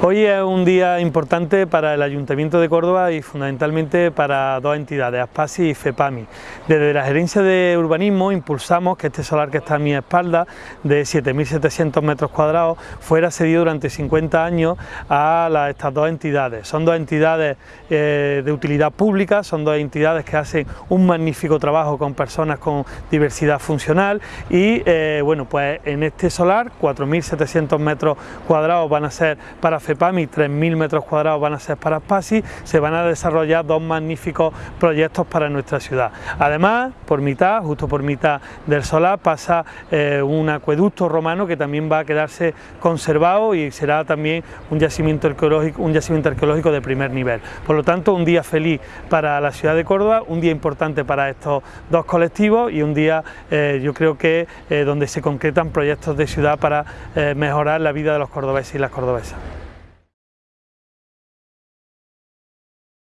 Hoy es un día importante para el Ayuntamiento de Córdoba y fundamentalmente para dos entidades, ASPASI y FEPAMI. Desde la Gerencia de Urbanismo impulsamos que este solar que está a mi espalda, de 7.700 metros cuadrados, fuera cedido durante 50 años a estas dos entidades. Son dos entidades eh, de utilidad pública, son dos entidades que hacen un magnífico trabajo con personas con diversidad funcional y eh, bueno, pues en este solar 4.700 metros cuadrados van a ser para FEPAMI, 3.000 metros cuadrados van a ser para PASI, se van a desarrollar dos magníficos proyectos para nuestra ciudad. Además, por mitad, justo por mitad del solar, pasa eh, un acueducto romano que también va a quedarse conservado y será también un yacimiento arqueológico, un yacimiento arqueológico de primer nivel. Por lo tanto, un día feliz para la ciudad de Córdoba, un día importante para estos dos colectivos y un día eh, yo creo que eh, donde se concretan proyectos de ciudad para mejorar la vida de los cordobeses y las cordobesas.